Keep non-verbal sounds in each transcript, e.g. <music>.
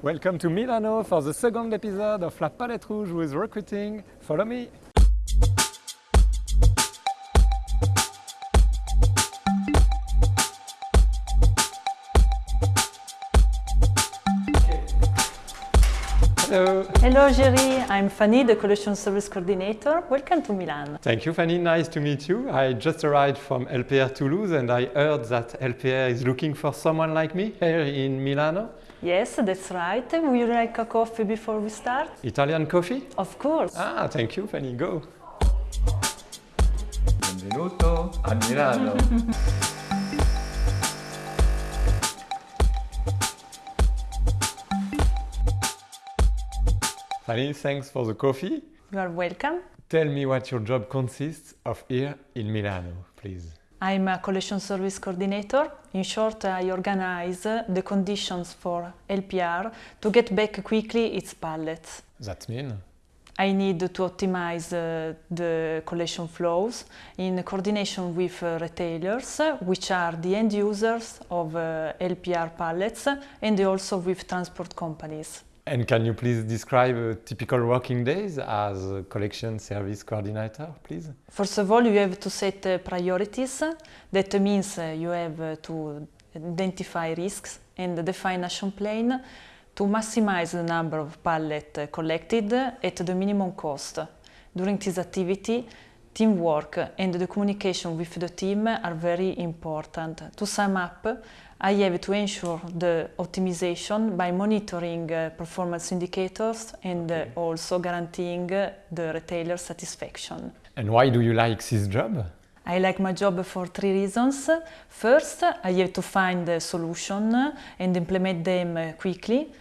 Welcome to Milano for the second episode of La Palette Rouge with recruiting. Follow me. Hello. Hello Jerry, I'm Fanny, the Collection Service Coordinator. Welcome to Milan. Thank you, Fanny. Nice to meet you. I just arrived from LPR Toulouse and I heard that LPR is looking for someone like me here in Milano. Yes, that's right. Would you like a coffee before we start? Italian coffee? Of course. Ah, thank you, Fanny. Go. Benvenuto a Milano. <laughs> Thanks for the coffee. You are welcome. Tell me what your job consists of here in Milano, please. I'm a Collection Service Coordinator. In short, I organize the conditions for LPR to get back quickly its pallets. That mean? I need to optimize uh, the collection flows in coordination with uh, retailers, uh, which are the end users of uh, LPR pallets, and also with transport companies. And can you please describe a typical working days as a collection service coordinator, please? First of all, you have to set uh, priorities. That means uh, you have uh, to identify risks and define action plan to maximize the number of pallets uh, collected at the minimum cost. During this activity, teamwork and the communication with the team are very important. To sum up, I have to ensure the optimization by monitoring uh, performance indicators and uh, also guaranteeing uh, the retailer satisfaction. And why do you like this job? I like my job for three reasons. First, I have to find a solution and implement them uh, quickly.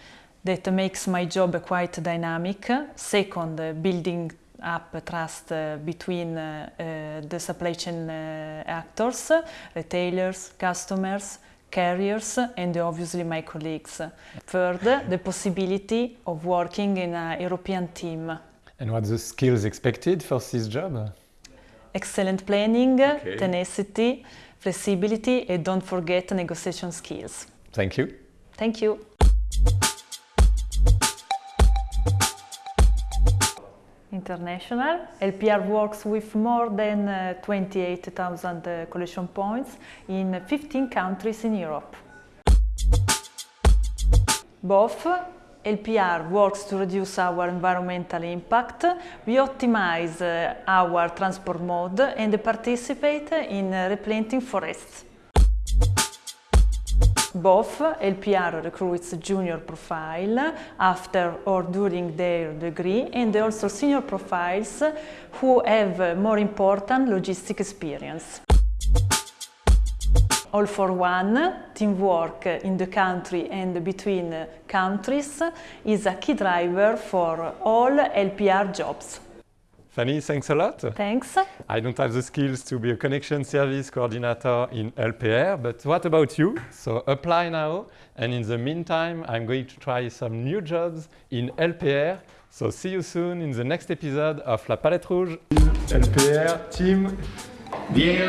That makes my job quite dynamic. Second, uh, building up trust uh, between uh, uh, the supply chain actors, retailers, customers, carriers and obviously my colleagues. Third, the possibility of working in a European team. And what's the skills expected for this job? Excellent planning, Okay. tenacity, flexibility and don't forget negotiation skills. Thank you. Thank you. International. LPR works with more than uh, 28,000 uh, collection points in 15 countries in Europe. Both LPR works to reduce our environmental impact, we optimize uh, our transport mode and participate in replanting forests. Both LPR recruits junior profile after or during their degree and also senior profiles who have more important logistic experience. All for one, teamwork in the country and between countries is a key driver for all LPR jobs. Fanny, thanks a lot. Thanks. I don't have the skills to be a connection service coordinator in LPR, but what about you? So apply now, and in the meantime, I'm going to try some new jobs in LPR. So see you soon in the next episode of La Palette Rouge. LPR team. Vieni